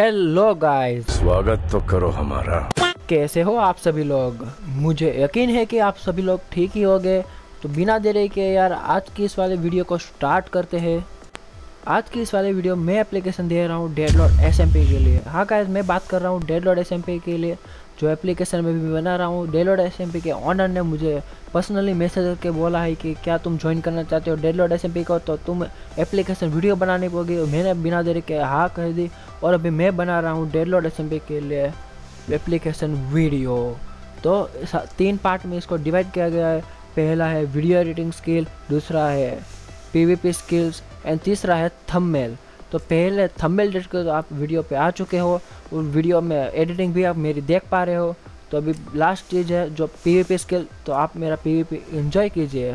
Hello guys स्वागत तो करो हमारा। कैसे हो आप सभी लोग? मुझे यकीन है कि आप सभी लोग ठीक ही होंगे। तो बिना देरी के यार आज की इस वाले वीडियो को स्टार्ट करते हैं। आज की इस वाले वीडियो में एप्लीकेशन दे रहा हूँ डेडलॉड एस के लिए। हाँ गाइस मैं बात कर रहा हूँ डेडलॉड एस के लिए जो एप्लीकेशन में भी बना रहा हूँ। डेडलॉड एस के ऑनर ने मुझे पर्सनली मैसेज करके बोला है कि क्या तुम ज्वाइन करना चाहते हो डेडलॉड एस को? तो तुम एप्लीकेशन वीडियो बनानी पड़ेगी मैंने बिना देरी के हाँ कह दी। और अभी मैं बना रहा हूँ डेडलॉड एस के लिए एप्लीकेशन वीडियो तो तीन पार्ट में इसको डिवाइड किया गया है। पहला है वीडियो एडिटिंग स्किल दूसरा है पीवीपी स्किल्स एंड तीसरा है थंबनेल तो पहले थंबनेल एडिट कर तो आप वीडियो पे आ चुके हो उस वीडियो में एडिटिंग भी आप मेरी देख पा रहे हो। तो अभी लास्ट चीज़ है जो पीवीपी स्किल तो आप मेरा पीवीपी एंजॉय कीजिए।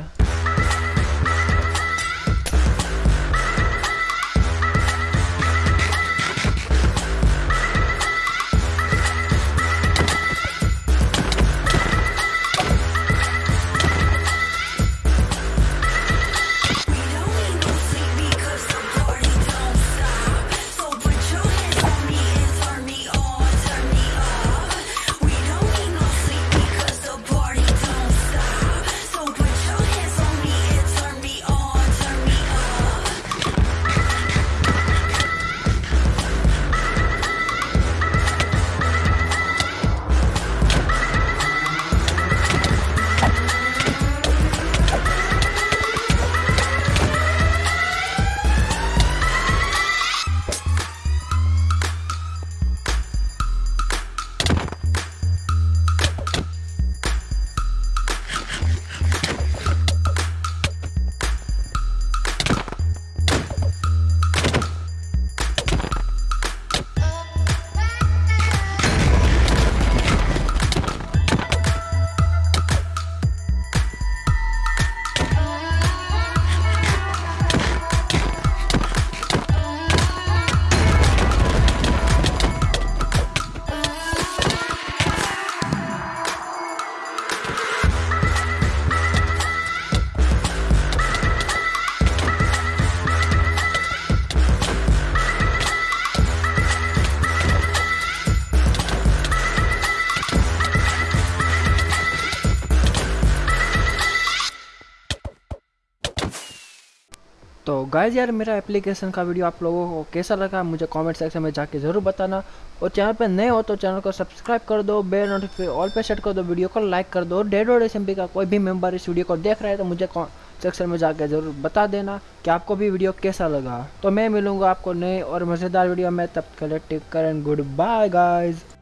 तो गाइज़ यार, मेरा एप्लीकेशन का वीडियो आप लोगों को कैसा लगा, मुझे कमेंट सेक्शन में जाके ज़रूर बताना। और चैनल पर नए हो तो चैनल को सब्सक्राइब कर दो बेल नोटिफिकेशन ऑल पे सेट कर दो वीडियो को लाइक कर दो। डेड और एस का कोई भी मेंबर इस वीडियो को देख रहा है तो मुझे सेक्शन में जाकर ज़रूर बता देना कि आपको भी वीडियो कैसा लगा। तो मैं मिलूँगा आपको नए और मज़ेदार वीडियो में, तब के लिए टेक कर गुड बाय गाइज़